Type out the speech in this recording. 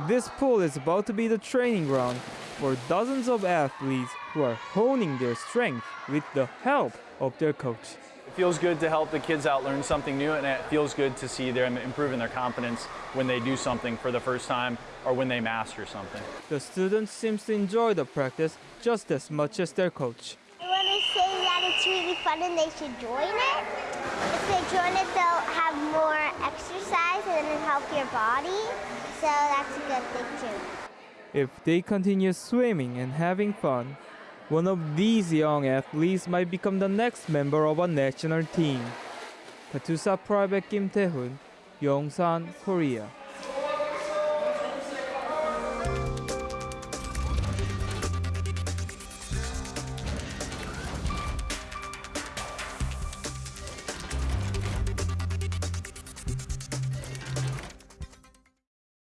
This pool is about to be the training ground for dozens of athletes who are honing their strength with the help of their coach. It feels good to help the kids out learn something new, and it feels good to see them improving their confidence when they do something for the first time or when they master something. The students seem to enjoy the practice just as much as their coach. I want to say that it's really fun and they should join it. If they join it, they'll have more exercise and it'll help your body. So that's a good thing too. If they continue swimming and having fun, one of these young athletes might become the next member of a national team. KATUSA Private Kim Tae-hoon, Yongsan, Korea.